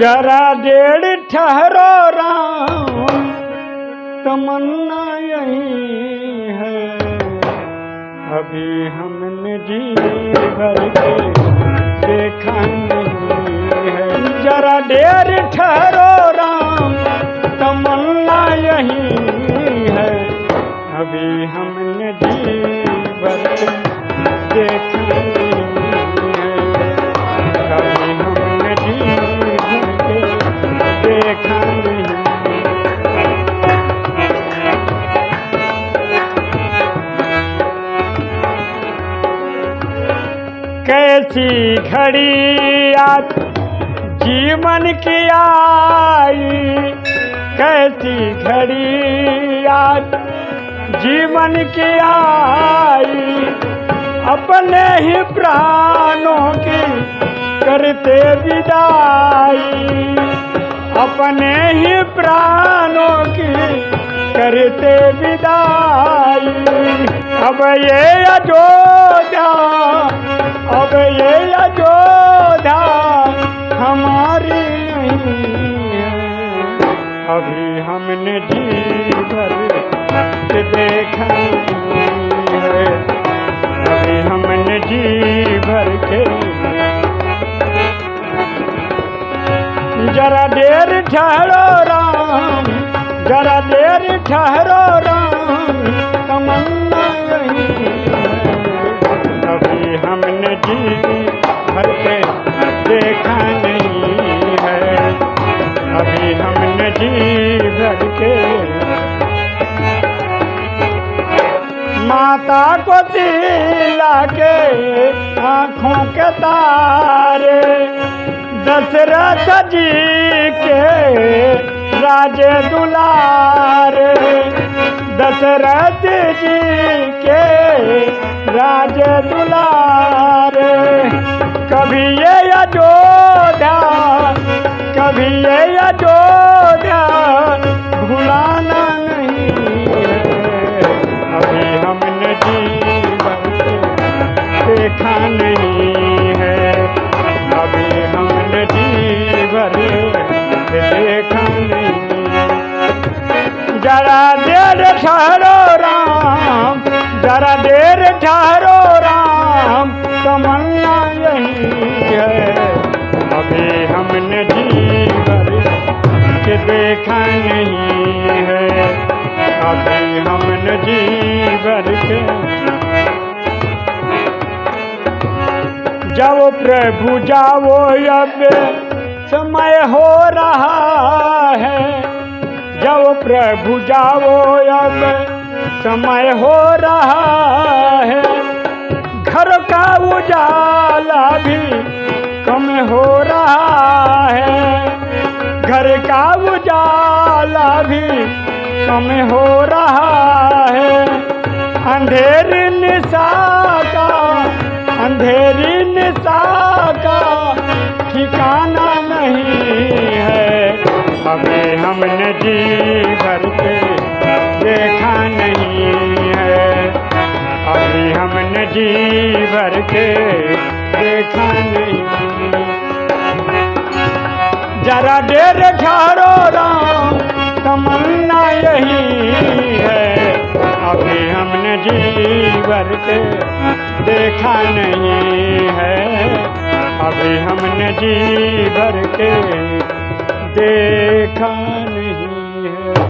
जरा डेढ़ ठहरो राम, तमन्ना यही है। अभी हमने जी भर के देखा नहीं है। जरा देर ठहरो राम, तमन्ना यही है। अभी हमने जी भर के देखा कैसी घड़ी आज जीवन की आई? कैसी घड़ी आज जीवन की आई? अपने ही प्राणों की करते विदाई। अपने ही प्राणों की करते विदाई। अब ये अयोध्या, अब ये अयोध्या हमारी नहीं अभी हमने जी भर देखा अभी हमने जी भर के जरा देर ठहरो राम, जरा देर ठहरो राम, तमन्ना माता को दिला के आँखों के तारे दशरथ जी के राजे दुलारे। दशरथ जी के राज दुलारे। कभी ये अयोध्या, कभी ये अयोध्या, भुलाना नहीं है। अभी हमने जीवन देखा नहीं है। अभी हमने जीवन देखा नहीं जरा ठहरो राम, जरा देर ठहरो राम, तमन्ना यही है। अभी हमने जीवन के देखा नहीं है। अभी हमने जीवन के जब प्रभु, जाओ अब। समय हो रहा है। प्रभु जाओ, अब समय हो रहा है। घर का उजाला भी कम हो रहा है। घर का उजाला भी कम हो रहा है। अंधेरी निशा का, अंधेरी निशा का ठिकाना नहीं है। हमें हमने जी भर के देखा नहीं है। अभी हमने जी भर के देखा नहीं। जरा देर ठहरो राम, तमन्ना यही है। अभी हमने भर के देखा नहीं है। अभी हमने भर के देखा नहीं।